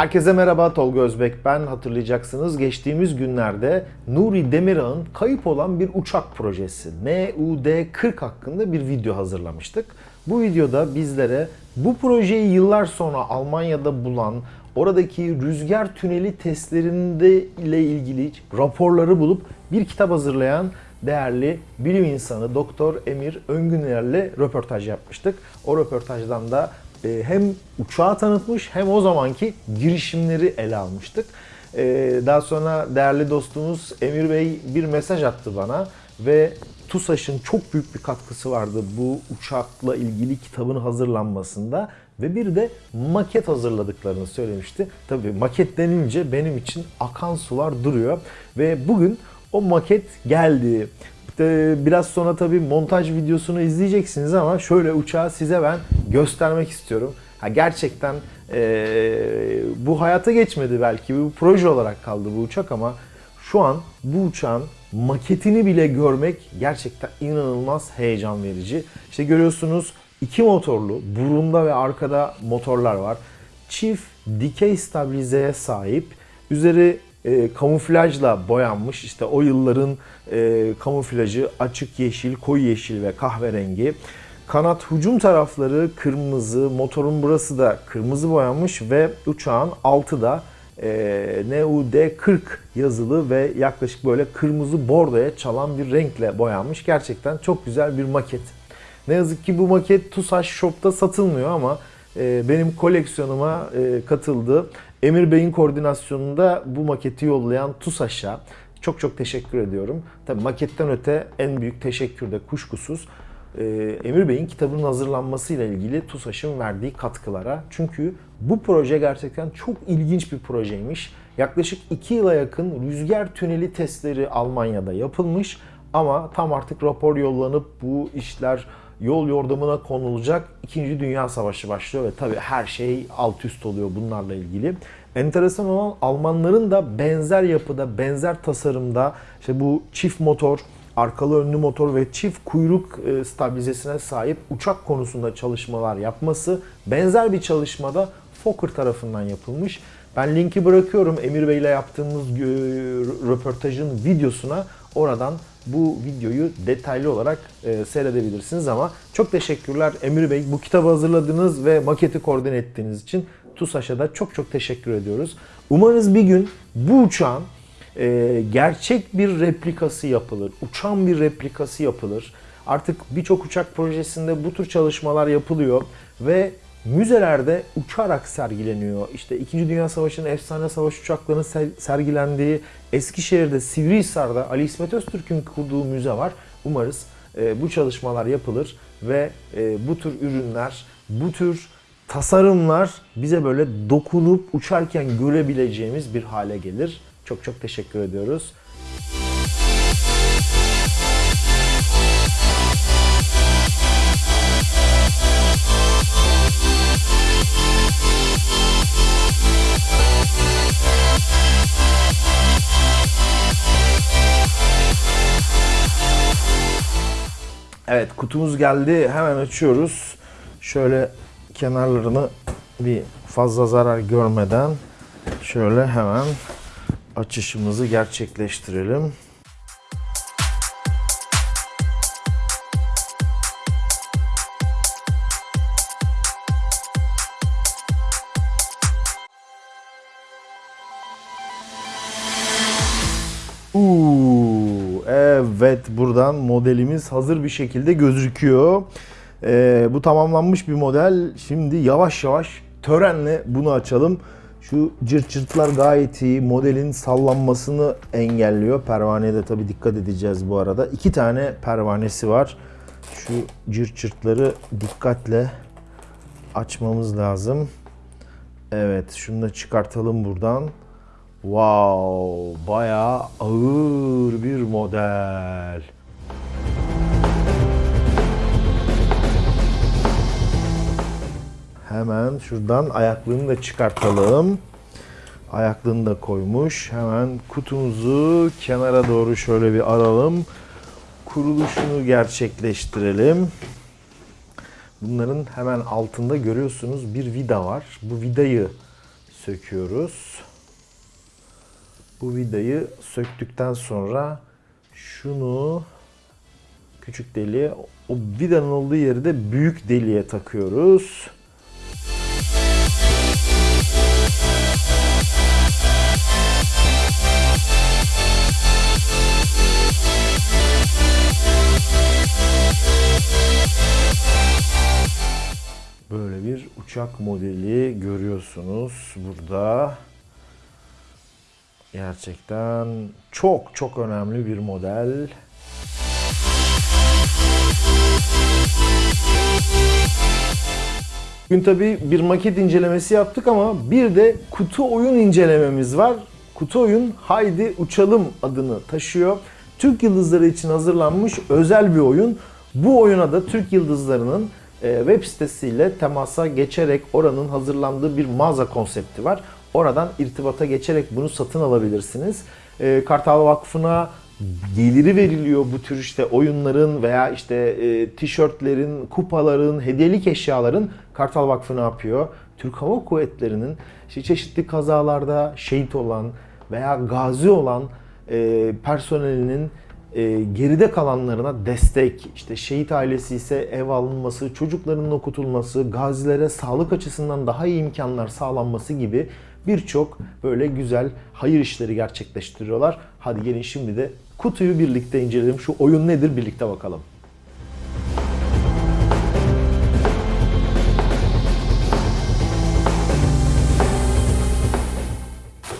Herkese merhaba Tolga Özbek ben hatırlayacaksınız geçtiğimiz günlerde Nuri Demirağ'ın kayıp olan bir uçak projesi NUD-40 hakkında bir video hazırlamıştık. Bu videoda bizlere bu projeyi yıllar sonra Almanya'da bulan oradaki rüzgar tüneli testlerinde ile ilgili raporları bulup bir kitap hazırlayan değerli bilim insanı Doktor Emir Öngüner'le röportaj yapmıştık. O röportajdan da e, hem uçağı tanıtmış hem o zamanki girişimleri ele almıştık. E, Daha sonra değerli dostumuz Emir Bey bir mesaj attı bana ve TUSAŞ'ın çok büyük bir katkısı vardı bu uçakla ilgili kitabın hazırlanmasında ve bir de maket hazırladıklarını söylemişti. Tabii maket denince benim için akan sular duruyor ve bugün o maket geldi. İşte biraz sonra tabii montaj videosunu izleyeceksiniz ama şöyle uçağı size ben göstermek istiyorum. Ha, gerçekten eee, bu hayata geçmedi belki. Bu proje olarak kaldı bu uçak ama şu an bu uçağın maketini bile görmek gerçekten inanılmaz heyecan verici. İşte görüyorsunuz iki motorlu, burunda ve arkada motorlar var. Çift dikey stabilizeye sahip. Üzeri e, kamuflajla boyanmış. İşte o yılların e, kamuflajı açık yeşil, koyu yeşil ve kahverengi. Kanat hücum tarafları kırmızı, motorun burası da kırmızı boyanmış ve uçağın altı da e, NUD-40 yazılı ve yaklaşık böyle kırmızı bordoya çalan bir renkle boyanmış. Gerçekten çok güzel bir maket. Ne yazık ki bu maket TUSAŞ Shop'ta satılmıyor ama e, benim koleksiyonuma e, katıldı. Emir Bey'in koordinasyonunda bu maketi yollayan TUSAŞ'a çok çok teşekkür ediyorum. Tabii maketten öte en büyük teşekkür de kuşkusuz e, Emir Bey'in kitabının hazırlanmasıyla ilgili TUSAŞ'ın verdiği katkılara. Çünkü bu proje gerçekten çok ilginç bir projeymiş. Yaklaşık 2 yıla yakın rüzgar tüneli testleri Almanya'da yapılmış ama tam artık rapor yollanıp bu işler yol yordamına konulacak. İkinci Dünya Savaşı başlıyor ve tabii her şey alt üst oluyor bunlarla ilgili. Enteresan olan Almanların da benzer yapıda, benzer tasarımda işte bu çift motor, arkalı önlü motor ve çift kuyruk e, stabilizesine sahip uçak konusunda çalışmalar yapması benzer bir çalışmada Fokker tarafından yapılmış. Ben linki bırakıyorum Emir Bey ile yaptığımız e, röportajın videosuna. Oradan bu videoyu detaylı olarak e, seyredebilirsiniz ama çok teşekkürler Emir Bey bu kitabı hazırladınız ve maketi koordine ettiğiniz için TUSAŞ'a da çok çok teşekkür ediyoruz. Umarız bir gün bu uçağın e, gerçek bir replikası yapılır, uçan bir replikası yapılır. Artık birçok uçak projesinde bu tür çalışmalar yapılıyor ve müzelerde uçarak sergileniyor. İşte 2. Dünya Savaşı'nın efsane savaş uçaklarının ser- sergilendiği Eskişehir'de, Sivrihisar'da Ali İsmet Öztürk'ün kurduğu müze var. Umarız e, bu çalışmalar yapılır ve e, bu tür ürünler, bu tür tasarımlar bize böyle dokunup uçarken görebileceğimiz bir hale gelir. Çok çok teşekkür ediyoruz. Evet kutumuz geldi. Hemen açıyoruz. Şöyle kenarlarını bir fazla zarar görmeden şöyle hemen açışımızı gerçekleştirelim. Uuu, evet buradan modelimiz hazır bir şekilde gözüküyor. Ee, bu tamamlanmış bir model. Şimdi yavaş yavaş törenle bunu açalım. Şu cırt cırtlar gayet iyi. Modelin sallanmasını engelliyor. Pervaneye de tabii dikkat edeceğiz bu arada. İki tane pervanesi var. Şu cırt cırtları dikkatle açmamız lazım. Evet şunu da çıkartalım buradan. Wow, bayağı ağır bir model. Hemen şuradan ayaklığını da çıkartalım. Ayaklığını da koymuş. Hemen kutumuzu kenara doğru şöyle bir aralım. Kuruluşunu gerçekleştirelim. Bunların hemen altında görüyorsunuz bir vida var. Bu vidayı söküyoruz. Bu vidayı söktükten sonra şunu küçük deliğe, o vidanın olduğu yeri de büyük deliğe takıyoruz. Böyle bir uçak modeli görüyorsunuz burada. Gerçekten çok çok önemli bir model. Bugün tabii bir maket incelemesi yaptık ama bir de kutu oyun incelememiz var. Kutu oyun Haydi Uçalım adını taşıyor. Türk Yıldızları için hazırlanmış özel bir oyun. Bu oyuna da Türk Yıldızları'nın web sitesiyle temasa geçerek oranın hazırlandığı bir mağaza konsepti var. Oradan irtibata geçerek bunu satın alabilirsiniz. E, Kartal Vakfı'na geliri veriliyor bu tür işte oyunların veya işte e, tişörtlerin, kupaların, hediyelik eşyaların Kartal Vakfı ne yapıyor? Türk Hava Kuvvetleri'nin işte çeşitli kazalarda şehit olan veya gazi olan e, personelinin e, geride kalanlarına destek, işte şehit ailesi ise ev alınması, çocuklarının okutulması, gazilere sağlık açısından daha iyi imkanlar sağlanması gibi birçok böyle güzel hayır işleri gerçekleştiriyorlar. Hadi gelin şimdi de kutuyu birlikte inceleyelim. Şu oyun nedir birlikte bakalım.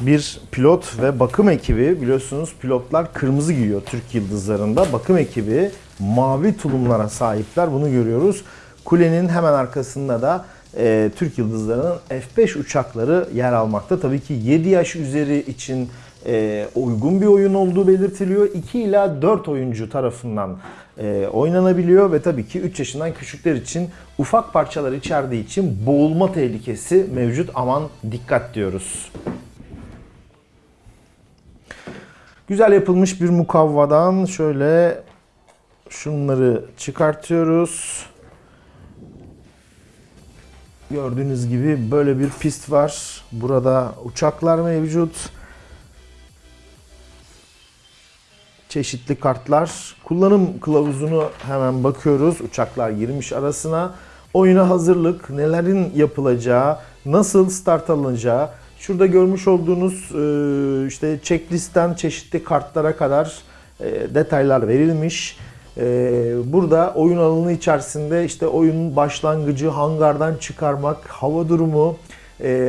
Bir pilot ve bakım ekibi biliyorsunuz pilotlar kırmızı giyiyor Türk Yıldızları'nda. Bakım ekibi mavi tulumlara sahipler bunu görüyoruz. Kulenin hemen arkasında da e, Türk Yıldızları'nın F-5 uçakları yer almakta. Tabii ki 7 yaş üzeri için e, uygun bir oyun olduğu belirtiliyor. 2 ila 4 oyuncu tarafından e, oynanabiliyor ve tabii ki 3 yaşından küçükler için ufak parçalar içerdiği için boğulma tehlikesi mevcut. Aman dikkat diyoruz. Güzel yapılmış bir mukavvadan şöyle şunları çıkartıyoruz. Gördüğünüz gibi böyle bir pist var. Burada uçaklar mevcut. Çeşitli kartlar. Kullanım kılavuzunu hemen bakıyoruz. Uçaklar girmiş arasına. Oyuna hazırlık, nelerin yapılacağı, nasıl start alınacağı, Şurada görmüş olduğunuz e, işte checklistten çeşitli kartlara kadar e, detaylar verilmiş. E, burada oyun alanı içerisinde işte oyunun başlangıcı, hangardan çıkarmak, hava durumu,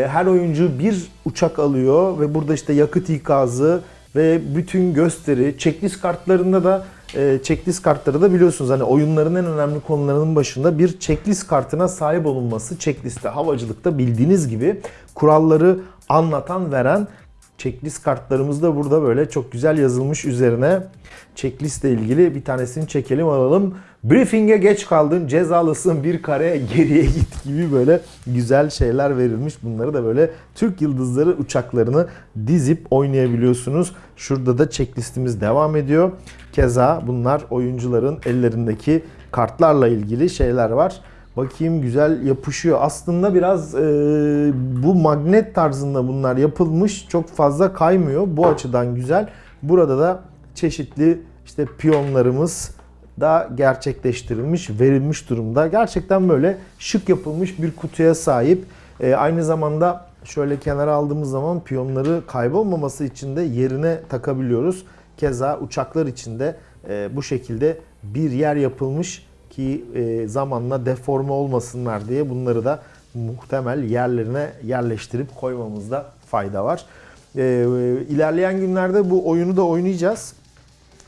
her oyuncu bir uçak alıyor ve burada işte yakıt ikazı ve bütün gösteri, checklist kartlarında da checklist kartları da biliyorsunuz hani oyunların en önemli konularının başında bir checklist kartına sahip olunması. Checklist'te havacılıkta bildiğiniz gibi kuralları anlatan, veren checklist kartlarımız da burada böyle çok güzel yazılmış üzerine. Checklist ilgili bir tanesini çekelim alalım. Briefing'e geç kaldın, cezalısın bir kare geriye git gibi böyle güzel şeyler verilmiş. Bunları da böyle Türk Yıldızları uçaklarını dizip oynayabiliyorsunuz. Şurada da checklistimiz devam ediyor. Keza bunlar oyuncuların ellerindeki kartlarla ilgili şeyler var. Bakayım güzel yapışıyor. Aslında biraz e, bu magnet tarzında bunlar yapılmış. Çok fazla kaymıyor. Bu açıdan güzel. Burada da çeşitli işte piyonlarımız da gerçekleştirilmiş, verilmiş durumda. Gerçekten böyle şık yapılmış bir kutuya sahip. E, aynı zamanda şöyle kenara aldığımız zaman piyonları kaybolmaması için de yerine takabiliyoruz. Keza uçaklar için de e, bu şekilde bir yer yapılmış ki e, zamanla deforme olmasınlar diye bunları da muhtemel yerlerine yerleştirip koymamızda fayda var. E, ilerleyen günlerde bu oyunu da oynayacağız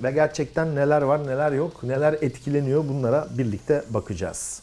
ve gerçekten neler var neler yok neler etkileniyor bunlara birlikte bakacağız.